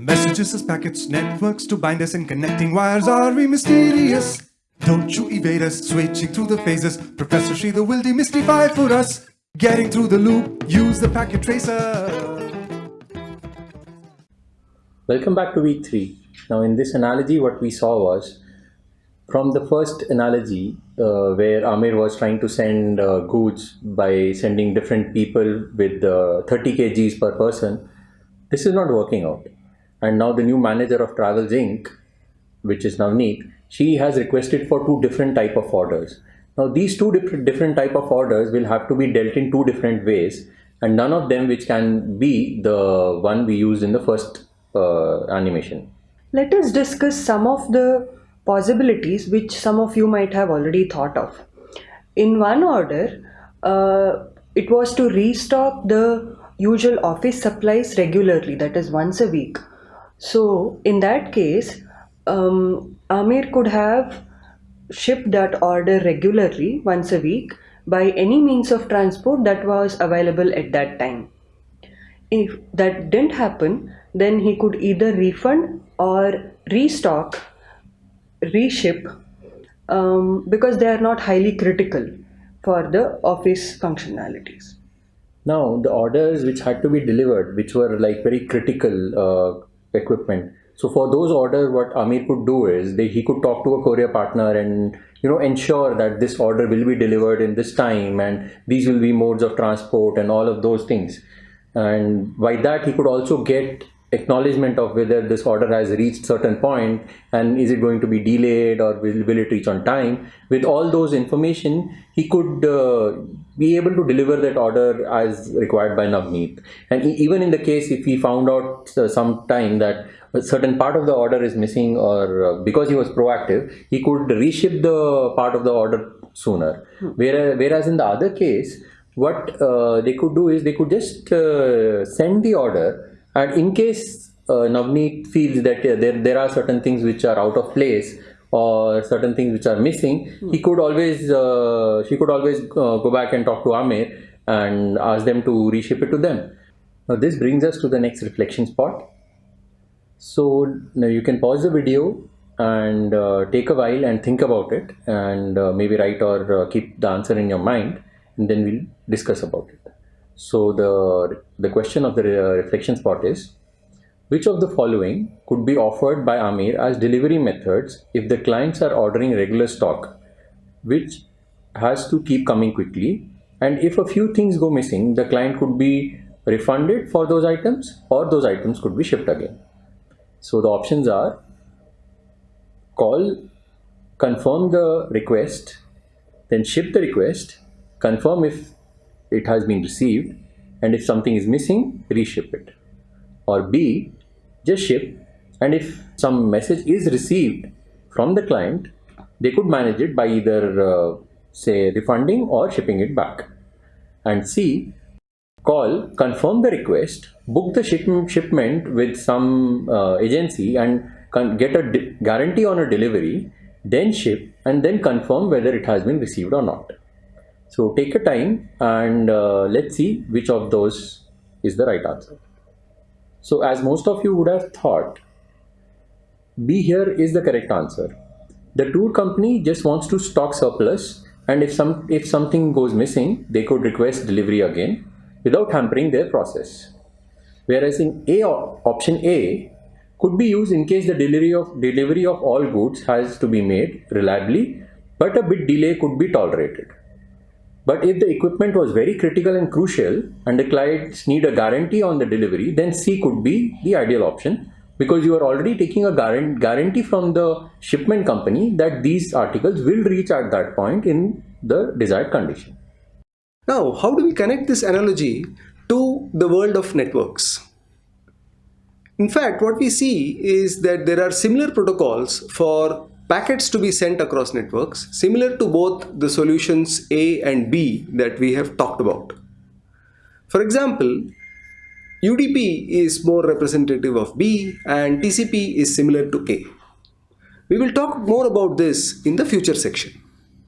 Messages as packets, networks to bind us and connecting wires are we mysterious. Don't you evade us, switching through the phases. Professor Sridhar will demystify for us. Getting through the loop, use the packet tracer. Welcome back to week 3. Now in this analogy what we saw was from the first analogy uh, where Amir was trying to send uh, goods by sending different people with uh, 30 kgs per person, this is not working out. And now the new manager of Travels Inc., which is now Navneet, she has requested for two different type of orders. Now these two different, different type of orders will have to be dealt in two different ways and none of them which can be the one we used in the first uh, animation. Let us discuss some of the possibilities which some of you might have already thought of. In one order, uh, it was to restock the usual office supplies regularly, that is once a week. So, in that case, um, Amir could have shipped that order regularly once a week by any means of transport that was available at that time. If that didn't happen, then he could either refund or restock, reship um, because they are not highly critical for the office functionalities. Now the orders which had to be delivered, which were like very critical uh, equipment. So for those orders, what Amir could do is they, he could talk to a courier partner and you know ensure that this order will be delivered in this time and these will be modes of transport and all of those things. And by that he could also get acknowledgement of whether this order has reached certain point and is it going to be delayed or will, will it reach on time. With all those information he could uh, be able to deliver that order as required by Navneet. And even in the case if he found out uh, some time that a certain part of the order is missing or uh, because he was proactive he could reship the part of the order sooner. Hmm. whereas, whereas in the other case what uh, they could do is they could just uh, send the order and in case uh, Navneet feels that uh, there, there are certain things which are out of place or certain things which are missing, hmm. he could always, uh, she could always uh, go back and talk to Amir and ask them to reship it to them. Now this brings us to the next reflection spot. So now you can pause the video and uh, take a while and think about it and uh, maybe write or uh, keep the answer in your mind and then we'll discuss about it. So the, the question of the uh, reflection spot is, which of the following could be offered by Amir as delivery methods if the clients are ordering regular stock, which has to keep coming quickly and if a few things go missing, the client could be refunded for those items or those items could be shipped again. So the options are call, confirm the request, then ship the request, confirm if it has been received and if something is missing reship it. Or B just ship and if some message is received from the client they could manage it by either uh, say refunding or shipping it back. And C call confirm the request book the ship shipment with some uh, agency and get a guarantee on a delivery then ship and then confirm whether it has been received or not so take a time and uh, let's see which of those is the right answer. So as most of you would have thought, B here is the correct answer. The tour company just wants to stock surplus and if some if something goes missing, they could request delivery again without hampering their process. Whereas in A option A could be used in case the delivery of delivery of all goods has to be made reliably, but a bit delay could be tolerated. But if the equipment was very critical and crucial and the clients need a guarantee on the delivery, then C could be the ideal option because you are already taking a guarantee from the shipment company that these articles will reach at that point in the desired condition. Now, how do we connect this analogy to the world of networks? In fact, what we see is that there are similar protocols for packets to be sent across networks similar to both the solutions A and B that we have talked about. For example, UDP is more representative of B and TCP is similar to A. We will talk more about this in the future section.